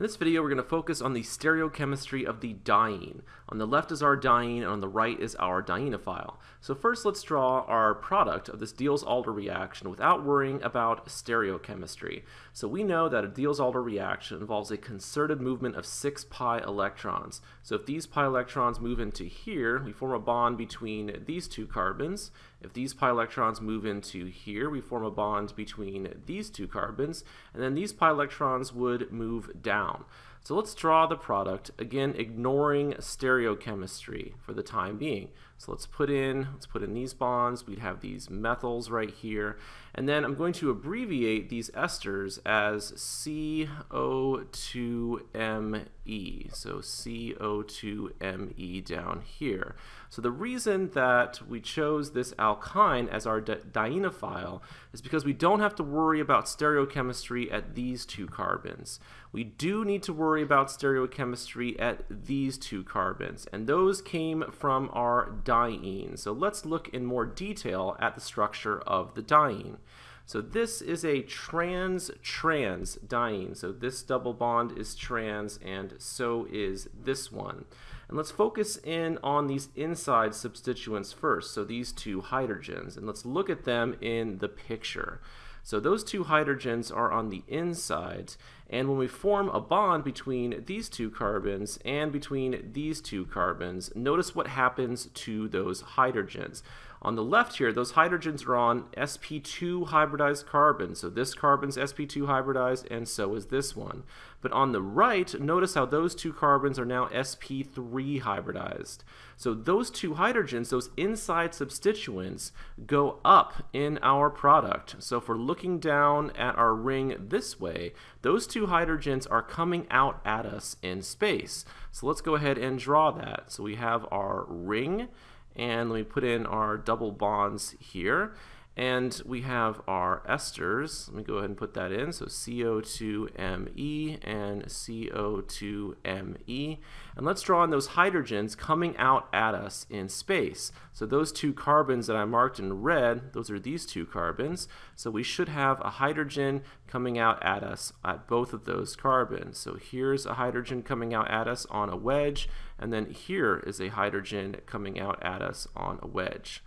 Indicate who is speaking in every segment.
Speaker 1: In this video, we're going to focus on the stereochemistry of the diene. On the left is our diene, and on the right is our dienophile. So first, let's draw our product of this Diels-Alder reaction without worrying about stereochemistry. So we know that a Diels-Alder reaction involves a concerted movement of 6 pi electrons. So if these pi electrons move into here, we form a bond between these two carbons. If these pi electrons move into here, we form a bond between these two carbons. And then these pi electrons would move down down. So let's draw the product, again ignoring stereochemistry for the time being. So let's put in, let's put in these bonds, we'd have these methyls right here, and then I'm going to abbreviate these esters as CO2ME, so CO2ME down here. So the reason that we chose this alkyne as our dienophile is because we don't have to worry about stereochemistry at these two carbons. We do need to worry about stereochemistry at these two carbons, and those came from our diene. So let's look in more detail at the structure of the diene. So this is a trans-trans diene. So this double bond is trans and so is this one. And let's focus in on these inside substituents first, so these two hydrogens, and let's look at them in the picture. So those two hydrogens are on the inside, and when we form a bond between these two carbons and between these two carbons, notice what happens to those hydrogens. On the left here, those hydrogens are on sp2 hybridized carbon. So this carbon's sp2 hybridized, and so is this one. But on the right, notice how those two carbons are now sp3 hybridized. So those two hydrogens, those inside substituents, go up in our product. So if we're looking down at our ring this way, those two hydrogens are coming out at us in space. So let's go ahead and draw that. So we have our ring, and let me put in our double bonds here. And we have our esters. Let me go ahead and put that in. So CO2Me and CO2Me. And let's draw in those hydrogens coming out at us in space. So those two carbons that I marked in red, those are these two carbons. So we should have a hydrogen coming out at us at both of those carbons. So here's a hydrogen coming out at us on a wedge, and then here is a hydrogen coming out at us on a wedge.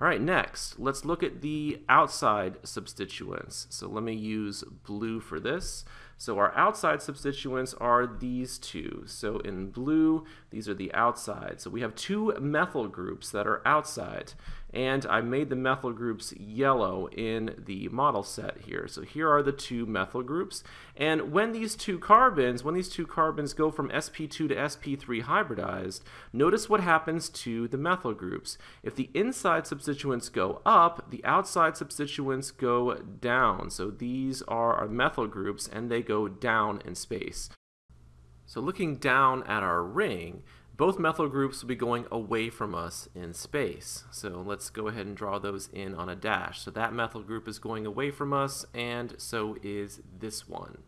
Speaker 1: All right, next, let's look at the outside substituents. So let me use blue for this. So our outside substituents are these two. So in blue, these are the outside. So we have two methyl groups that are outside. And I made the methyl groups yellow in the model set here. So here are the two methyl groups. And when these two carbons, when these two carbons go from sp2 to sp3 hybridized, notice what happens to the methyl groups. If the inside substituents go up, the outside substituents go down. So these are our methyl groups and they go down in space. So looking down at our ring, both methyl groups will be going away from us in space. So let's go ahead and draw those in on a dash. So that methyl group is going away from us, and so is this one.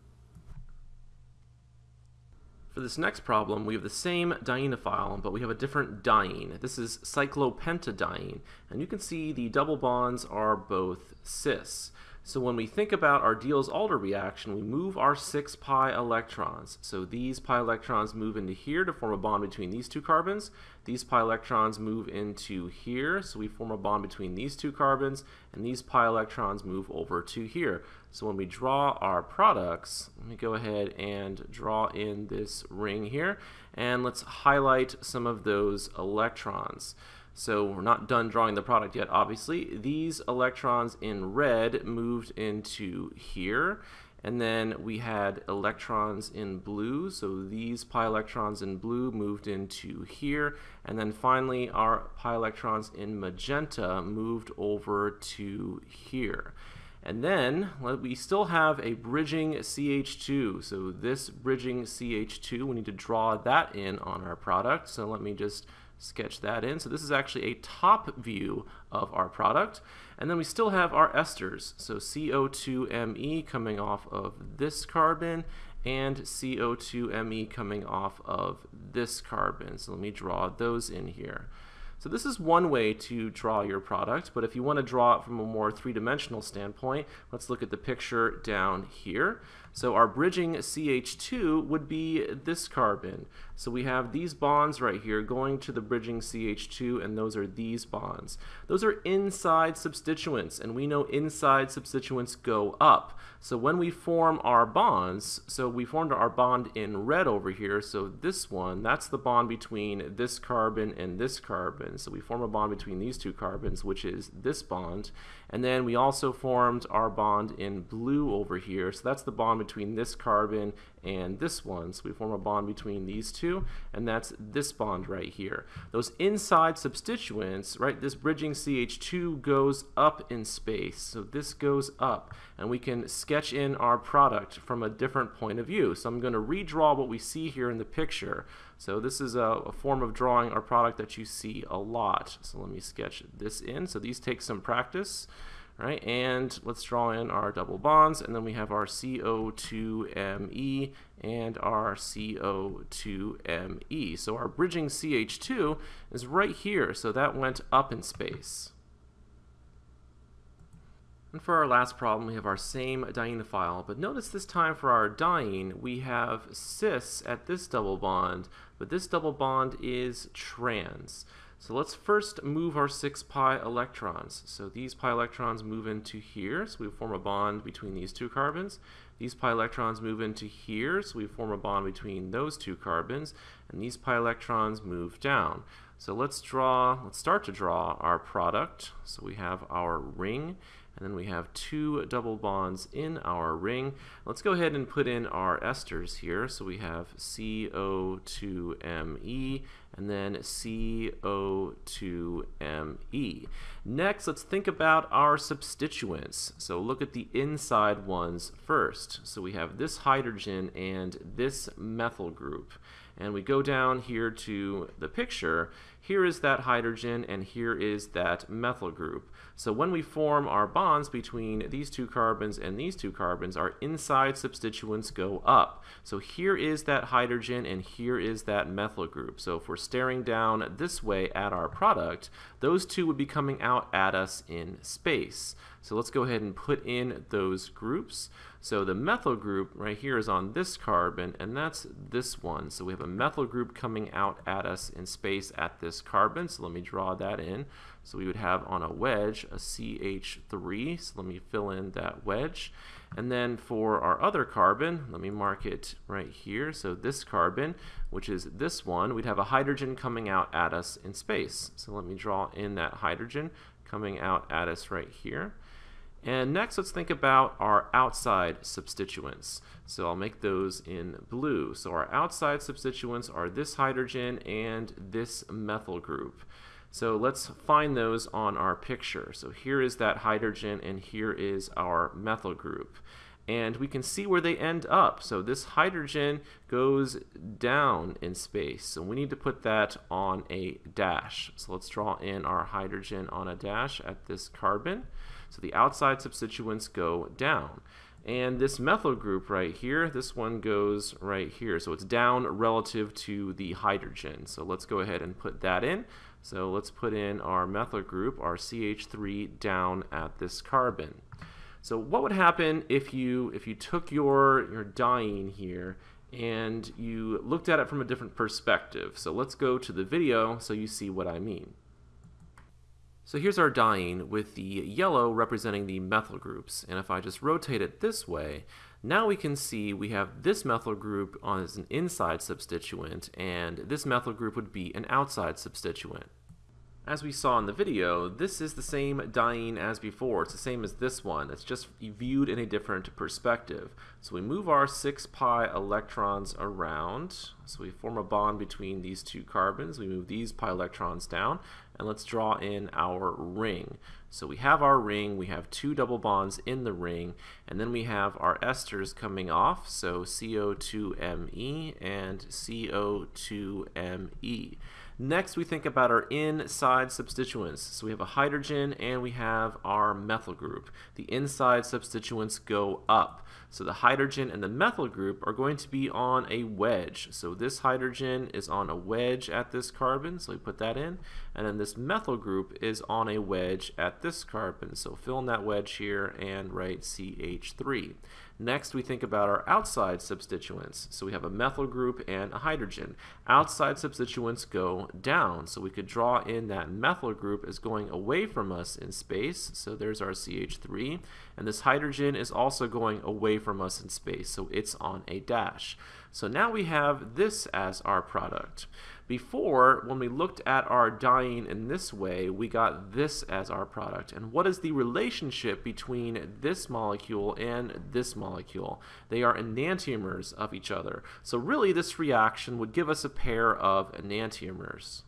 Speaker 1: For this next problem, we have the same dienophile, but we have a different diene. This is cyclopentadiene, and you can see the double bonds are both cis. So when we think about our Diels-Alder reaction, we move our 6 pi electrons. So these pi electrons move into here to form a bond between these two carbons. These pi electrons move into here, so we form a bond between these two carbons, and these pi electrons move over to here. So when we draw our products, let me go ahead and draw in this ring here, and let's highlight some of those electrons. So we're not done drawing the product yet, obviously. These electrons in red moved into here. And then we had electrons in blue, so these pi electrons in blue moved into here. And then finally, our pi electrons in magenta moved over to here. And then we still have a bridging CH2. So this bridging CH2, we need to draw that in on our product. So let me just sketch that in. So this is actually a top view of our product. And then we still have our esters. So CO2Me coming off of this carbon and CO2Me coming off of this carbon. So let me draw those in here. So this is one way to draw your product, but if you want to draw it from a more three-dimensional standpoint, let's look at the picture down here. So our bridging CH2 would be this carbon. So we have these bonds right here going to the bridging CH2 and those are these bonds. Those are inside substituents and we know inside substituents go up. So when we form our bonds, so we formed our bond in red over here, so this one, that's the bond between this carbon and this carbon. So we form a bond between these two carbons, which is this bond. And then we also formed our bond in blue over here. So that's the bond between this carbon and this one. So we form a bond between these two, and that's this bond right here. Those inside substituents, right, this bridging CH2 goes up in space. So this goes up, and we can sketch in our product from a different point of view. So I'm going to redraw what we see here in the picture. So this is a, a, form of drawing our product that you see a lot. So let me sketch this in. So these take some practice right? And let's draw in our double bonds, and then we have our CO2Me and our CO2Me. So our bridging CH2 is right here, so that went up in space. And for our last problem, we have our same dienophile, but notice this time for our diene, we have cis at this double bond, but this double bond is trans. So let's first move our 6 pi electrons. So these pi electrons move into here, so we form a bond between these two carbons. These pi electrons move into here, so we form a bond between those two carbons. And these pi electrons move down. So let's draw, let's start to draw our product. So we have our ring, and then we have two double bonds in our ring. Let's go ahead and put in our esters here. So we have CO2Me and then CO2Me. Next, let's think about our substituents. So look at the inside ones first. So we have this hydrogen and this methyl group. And we go down here to the picture. Here is that hydrogen and here is that methyl group. So when we form our bonds between these two carbons and these two carbons, our inside substituents go up. So here is that hydrogen and here is that methyl group. So if we're staring down this way at our product, those two would be coming out at us in space. So let's go ahead and put in those groups. So the methyl group right here is on this carbon, and that's this one. So we have a methyl group coming out at us in space at this carbon. So let me draw that in. So we would have on a wedge a CH3. So let me fill in that wedge. And then for our other carbon, let me mark it right here. So this carbon, which is this one, we'd have a hydrogen coming out at us in space. So let me draw in that hydrogen coming out at us right here. And next, let's think about our outside substituents. So I'll make those in blue. So our outside substituents are this hydrogen and this methyl group. So let's find those on our picture. So here is that hydrogen and here is our methyl group. And we can see where they end up. So this hydrogen goes down in space. So we need to put that on a dash. So let's draw in our hydrogen on a dash at this carbon. So the outside substituents go down. And this methyl group right here, this one goes right here. So it's down relative to the hydrogen. So let's go ahead and put that in. So let's put in our methyl group, our CH3, down at this carbon. So what would happen if you if you took your your diene here and you looked at it from a different perspective? So let's go to the video so you see what I mean. So here's our diene with the yellow representing the methyl groups. And if I just rotate it this way, now we can see we have this methyl group as an inside substituent, and this methyl group would be an outside substituent. As we saw in the video, this is the same diene as before. It's the same as this one. It's just viewed in a different perspective. So we move our 6 pi electrons around. So we form a bond between these two carbons. We move these pi electrons down. And let's draw in our ring. So we have our ring. We have two double bonds in the ring. And then we have our esters coming off. So CO2Me and CO2Me. Next, we think about our inside substituents. So we have a hydrogen and we have our methyl group. The inside substituents go up. So the hydrogen and the methyl group are going to be on a wedge. So this hydrogen is on a wedge at this carbon, so we put that in. And then this methyl group is on a wedge at this carbon. So fill in that wedge here and write CH3. Next, we think about our outside substituents. So we have a methyl group and a hydrogen. Outside substituents go down. So we could draw in that methyl group as going away from us in space. So there's our CH3. And this hydrogen is also going away from us in space. So it's on a dash. So now we have this as our product. Before, when we looked at our diene in this way, we got this as our product. And what is the relationship between this molecule and this molecule? They are enantiomers of each other. So really, this reaction would give us a pair of enantiomers.